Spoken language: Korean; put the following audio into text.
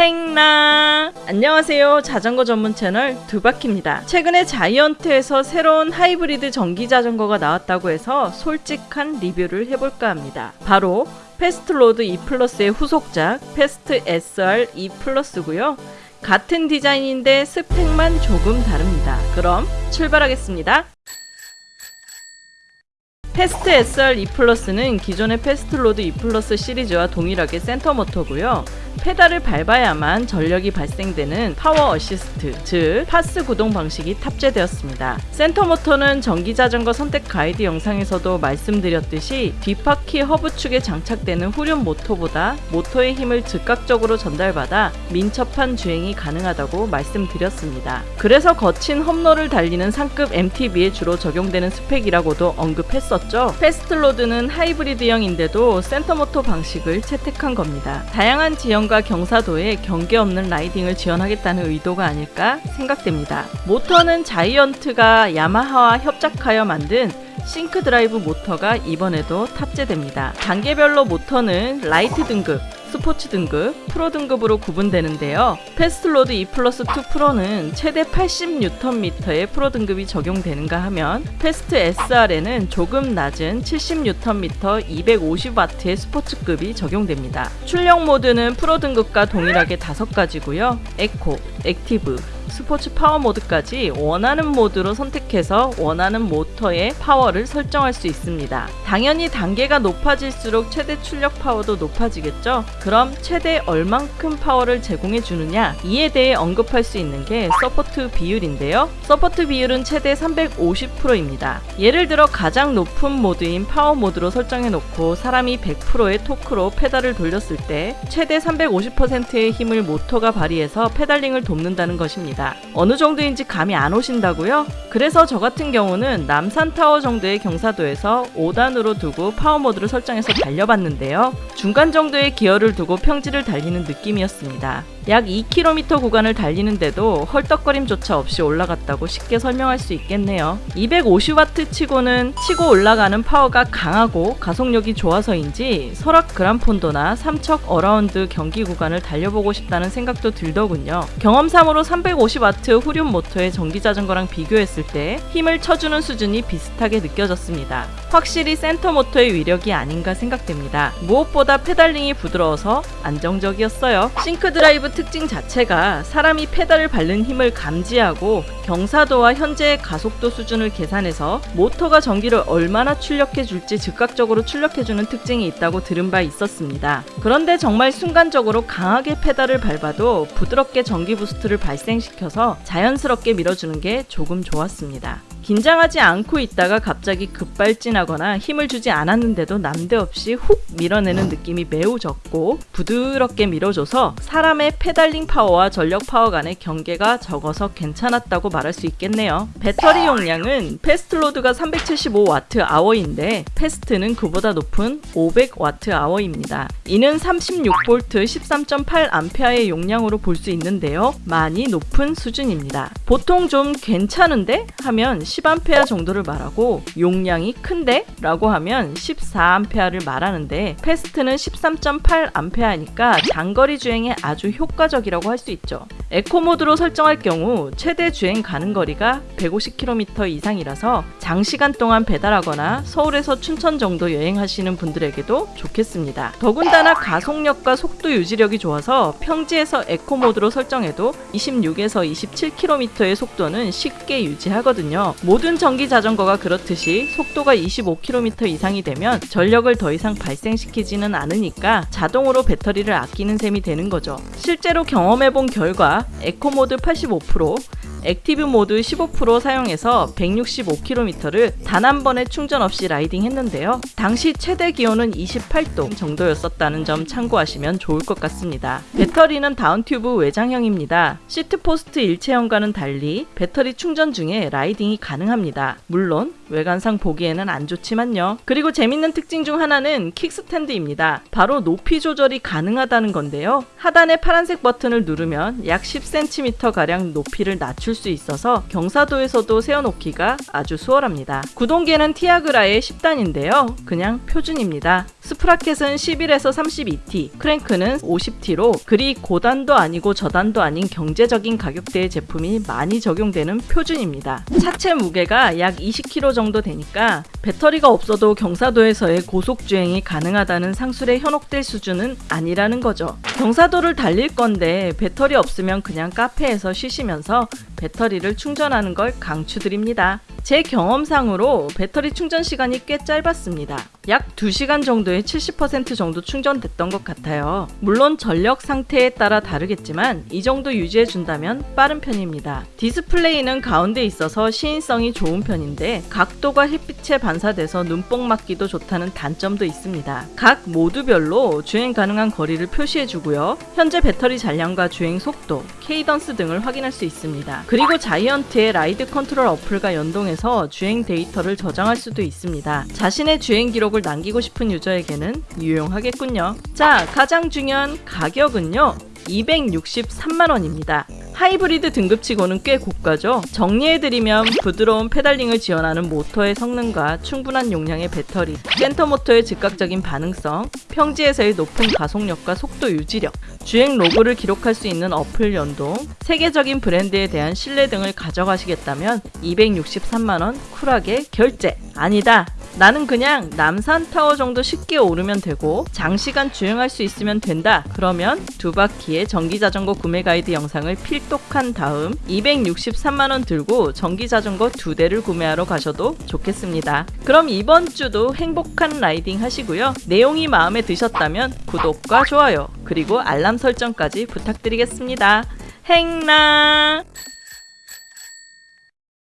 행나. 안녕하세요. 자전거 전문 채널 두바키입니다. 최근에 자이언트에서 새로운 하이브리드 전기 자전거가 나왔다고 해서 솔직한 리뷰를 해볼까 합니다. 바로 패스트로드 E 플러스의 후속작 패스트 SR E 플러스고요. 같은 디자인인데 스펙만 조금 다릅니다. 그럼 출발하겠습니다 패스트 E 플러스는 기존의 패스트로드 E 플러스 시리즈와 동일하게 센터 모터고요. 페달을 밟아야만 전력이 발생되는 power assist, 즉 PAS 구동 방식이 탑재되었습니다. 센터 모터는 전기 자전거 선택 가이드 영상에서도 말씀드렸듯이 뒷바퀴 허브 축에 장착되는 후륜 모터보다 모터의 힘을 즉각적으로 전달받아 민첩한 주행이 가능하다고 말씀드렸습니다. 그래서 거친 험로를 달리는 상급 MTB에 주로 적용되는 스펙이라고도 언급했었죠. 패스트로드는 하이브리드형인데도 센터 모터 방식을 채택한 겁니다. 다양한 지형과 경사도에 경계 없는 riding을 지원하겠다는 의도가 아닐까 생각됩니다. 모터는 자이언트가 야마하와 합작하여 만든 싱크 드라이브 모터가 이번에도 탑재됩니다. 단계별로 모터는 라이트 등급, 스포츠 등급, 프로 등급으로 구분되는데요. 패스트로드 E 플러스 2 프로는 최대 80Nm의 프로 등급이 적용되는가 하면 패스트 SR에는 조금 낮은 70Nm 250W의 스포츠급이 적용됩니다. 출력 모드는 프로 등급과 동일하게 5가지고요. eco, active, 스포츠 파워 모드까지 원하는 모드로 선택해서 원하는 모터의 파워를 설정할 수 있습니다. 당연히 단계가 높아질수록 최대 출력 파워도 높아지겠죠? 그럼 최대 얼만큼 파워를 제공해 주느냐? 이에 대해 언급할 수 있는 게 support 비율인데요. support 비율은 최대 350%입니다. 예를 들어 가장 높은 모드인 파워 모드로 설정해 놓고 사람이 100%의 토크로 페달을 돌렸을 때 최대 350%의 힘을 모터가 발휘해서 pedaling을 돕는다는 것입니다. 어느 정도인지 감이 안 오신다고요? 그래서 저 같은 경우는 남산타워 정도의 경사도에서 5단으로 두고 파워 모드를 설정해서 달려봤는데요. 중간 정도의 기어를 두고 평지를 달리는 느낌이었습니다. 약 2km 구간을 달리는데도 헐떡거림조차 없이 올라갔다고 쉽게 설명할 수 있겠네요. 250W 치고는 치고 올라가는 파워가 강하고 가속력이 좋아서인지 설악 그란폰도나 삼척 어라운드 경기 구간을 달려보고 싶다는 생각도 들더군요. 경험상으로 350W 후륜 모터의 전기 자전거랑 비교했을 때 힘을 쳐주는 수준이 비슷하게 느껴졌습니다. 확실히 센터 모터의 위력이 아닌가 생각됩니다. 무엇보다 pedaling이 부드러워서 안정적이었어요. 싱크 드라이브 특징 자체가 사람이 페달을 밟는 힘을 감지하고 경사도와 현재의 가속도 수준을 계산해서 모터가 전기를 얼마나 출력해 줄지 즉각적으로 출력해 주는 특징이 있다고 들은 바 있었습니다. 그런데 정말 순간적으로 강하게 페달을 밟아도 부드럽게 전기 boost를 발생시켜서 자연스럽게 밀어주는 게 조금 좋았습니다. 긴장하지 않고 있다가 갑자기 급발진하거나 힘을 주지 않았는데도 난데없이 훅 밀어내는 느낌이 매우 적고 부드럽게 밀어줘서 사람의 pedaling 파워와 전력 파워 간의 경계가 적어서 괜찮았다고 말할 수 있겠네요. 배터리 용량은 패스트로드가 375W hour인데 패스트는 그보다 높은 500W hour입니다. 이는 36V 13.8A의 용량으로 볼 수 있는데요. 많이 높은 수준입니다. 보통 좀 괜찮은데 하면 10A 정도를 말하고 용량이 큰데? 라고 하면 14A를 말하는데 패스트는 13.8A니까 장거리 주행에 아주 효과적이라고 할 수 있죠. 에코 모드로 설정할 경우 최대 주행 가능 거리가 150km 이상이라서 장시간 동안 배달하거나 서울에서 춘천 정도 여행하시는 분들에게도 좋겠습니다. 더군다나 가속력과 속도 유지력이 좋아서 평지에서 에코 모드로 설정해도 26에서 27km의 속도는 쉽게 유지하거든요. 모든 전기 자전거가 그렇듯이 속도가 25km 이상이 되면 전력을 더 이상 발생시키지는 않으니까 자동으로 배터리를 아끼는 셈이 되는 거죠. 실제로 경험해본 결과 에코 모드 85%, active 모드 15% 사용해서 165km를 단 한 번의 충전 없이 riding 했는데요. 당시 최대 기온은 28도 정도였었다는 점 참고하시면 좋을 것 같습니다. 배터리는 downtube 외장형입니다. seatpost 일체형과는 달리 배터리 충전 중에 riding이 가능합니다. 물론 외관상 보기에는 안 좋지만요. 그리고 재밌는 특징 중 하나는 kickstand입니다. 바로 높이 조절이 가능하다는 건데요. 하단의 파란색 버튼을 누르면 약 10cm 가량 높이를 낮출 맞출 수 있어서 경사도에서도 세워놓기가 아주 수월합니다. 구동계는 티아그라의 10단인데요. 그냥 표준입니다. 스프라켓은 11에서 32T, 크랭크는 50T로 그리 고단도 아니고 저단도 아닌 경제적인 가격대의 제품이 많이 적용되는 표준입니다. 차체 무게가 약 20kg 정도 되니까 배터리가 없어도 경사도에서의 고속 주행이 가능하다는 상술에 현혹될 수준은 아니라는 거죠. 경사도를 달릴 건데 배터리 없으면 그냥 카페에서 쉬시면서 배터리를 충전하는 걸 강추드립니다. 제 경험상으로 배터리 충전 시간이 꽤 짧았습니다. 약 2시간 정도에 70% 정도 충전됐던 것 같아요. 물론 전력 상태에 따라 다르겠지만 이 정도 유지해 준다면 빠른 편입니다. 디스플레이는 가운데 있어서 시인성이 좋은 편인데 각도가 햇빛에 반사돼서 눈뽕 맞기도 좋다는 단점도 있습니다. 각 모드별로 주행 가능한 거리를 표시해 주고요. 현재 배터리 잔량과 주행 속도, cadence 등을 확인할 수 있습니다. 그리고 자이언트의 RideControl 어플과 연동해서 주행 데이터를 저장할 수도 있습니다. 자신의 주행 기록을 남기고 싶은 유저에게는 유용하겠군요. 자, 가장 중요한 가격은요. 263만원입니다. 하이브리드 등급치고는 꽤 고가죠. 정리해드리면 부드러운 페달링을 지원하는 모터의 성능과 충분한 용량의 배터리, 센터 모터의 즉각적인 반응성, 평지에서의 높은 가속력과 속도 유지력, 주행 로그를 기록할 수 있는 어플 연동, 세계적인 브랜드에 대한 신뢰 등을 가져가시겠다면 263만원 쿨하게 결제! 아니다! 나는 그냥 남산타워 정도 쉽게 오르면 되고 장시간 주행할 수 있으면 된다. 그러면 두 바퀴의 전기자전거 구매 가이드 영상을 필독한 다음 263만원 들고 전기자전거 두 대를 구매하러 가셔도 좋겠습니다. 그럼 이번 주도 행복한 라이딩 하시고요. 내용이 마음에 드셨다면 구독과 좋아요 그리고 알람 설정까지 부탁드리겠습니다. 행나!